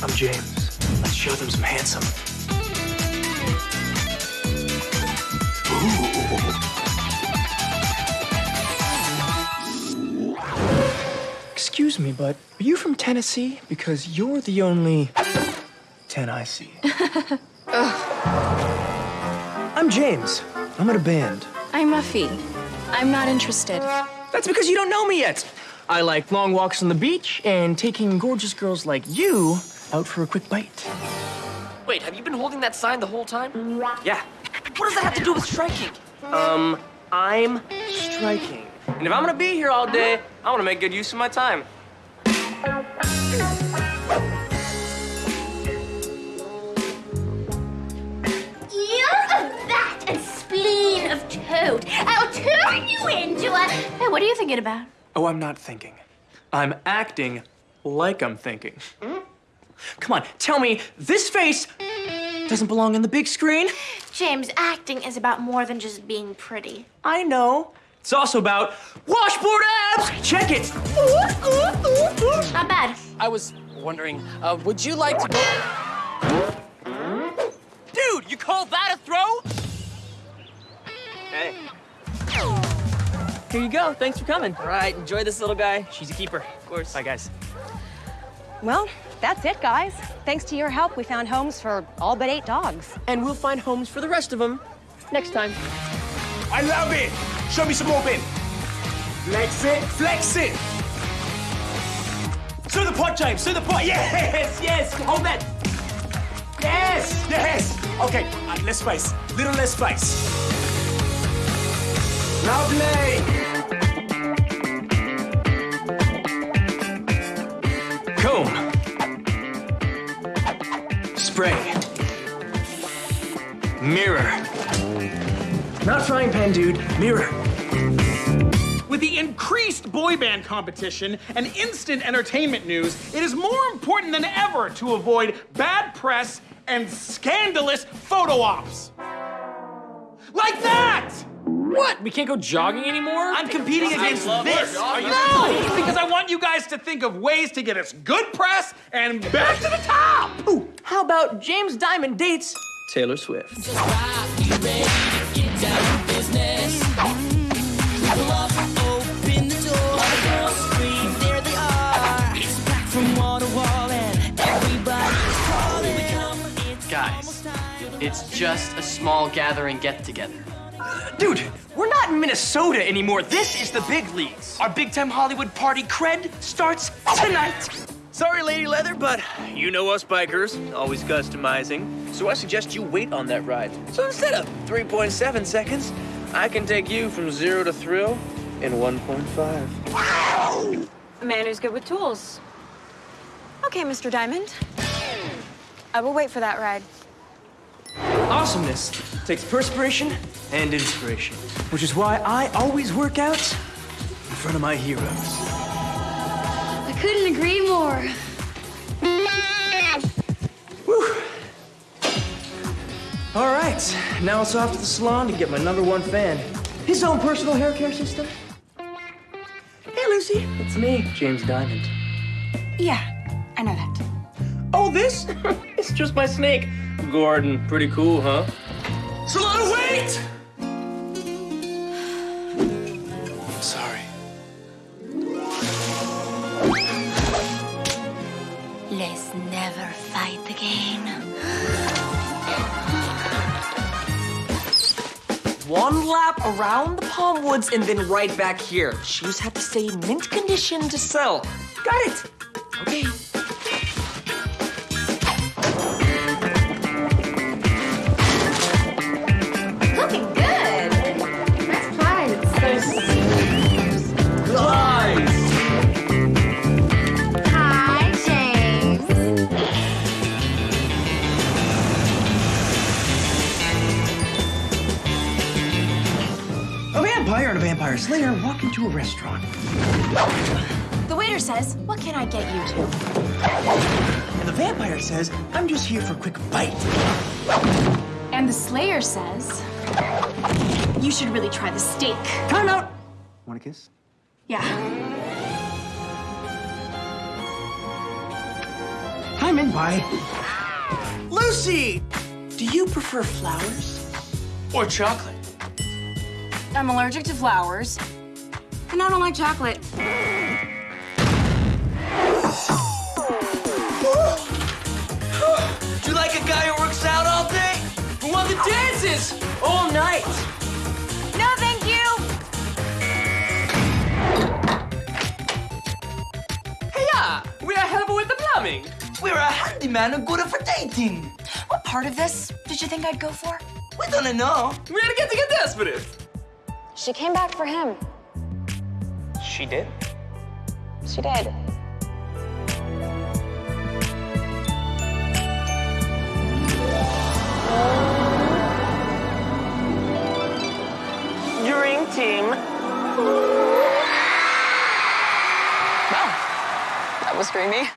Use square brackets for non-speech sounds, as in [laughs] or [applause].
I'm James. Let's show them some handsome. Ooh. Excuse me, but are you from Tennessee? Because you're the only 10 I see. [laughs] I'm James. I'm in a band. I'm Muffy. I'm not interested. That's because you don't know me yet. I like long walks on the beach and taking gorgeous girls like you out for a quick bite. Wait, have you been holding that sign the whole time? Yeah. What does that have to do with striking? Um, I'm striking. And if I'm gonna be here all day, I wanna make good use of my time. You're and spleen of toad. I'll turn you into a. Hey, what are you thinking about? Oh, I'm not thinking. I'm acting like I'm thinking. Come on, tell me, this face doesn't belong on the big screen? James, acting is about more than just being pretty. I know. It's also about washboard abs! Check it! Not bad. I was wondering, uh, would you like to go... Dude, you call that a throw? Hey. Here you go. Thanks for coming. All right, enjoy this little guy. She's a keeper. Of course. Bye, guys. Well, that's it, guys. Thanks to your help, we found homes for all but eight dogs. And we'll find homes for the rest of them next time. I love it. Show me some more, Ben. Flex it, flex it. To the pot, James. To the pot. [laughs] Yes, yes. Hold that. Yes, yes. Okay, uh, less space. Little less space. Lovely. Spray. Mirror. Not frying pan, dude. Mirror. With the increased boy band competition and instant entertainment news, it is more important than ever to avoid bad press and scandalous photo ops. Like that! What? We can't go jogging anymore? I'm competing against this. Are you No! Because I want you guys to think of ways to get us good press and back to the top! Ooh, how about James Diamond dates Taylor Swift? Guys, it's just a small gathering get-together. Dude, we're not in Minnesota anymore. This is the big leagues. Our big time Hollywood party cred starts tonight. Sorry, Lady Leather, but you know us bikers, always customizing. So I suggest you wait on that ride. So instead of 3.7 seconds, I can take you from zero to thrill in 1.5. A man who's good with tools. Okay, Mr. Diamond. I will wait for that ride. Awesomeness takes perspiration and inspiration, which is why I always work out in front of my heroes. Couldn't agree more. Whew. All right, now it's off to the salon to get my number one fan. His own personal hair care system. Hey, Lucy, it's me, James Diamond. Yeah, I know that. Oh, this? [laughs] it's just my snake. Gordon, pretty cool, huh? Salon, wait! Let's never fight again. One lap around the Palm Woods and then right back here. Shoes have to stay in mint condition to sell. Got it. Okay. Vampire and a vampire slayer walk into a restaurant. The waiter says, What can I get you to? And the vampire says, I'm just here for a quick bite. And the Slayer says, You should really try the steak. Time out! Want a kiss? Yeah. Hi, in, Bye. Lucy, do you prefer flowers or chocolate? I'm allergic to flowers. And I don't like chocolate. Do [gasps] you like a guy who works out all day? Who wants the dances all night? No, thank you. Hey yeah, we are helping with the plumbing. We're a handyman and good for dating. What part of this did you think I'd go for? We don't know. We gotta get to get desperate. She came back for him. She did? She did. Dream team. Well, that was dreamy.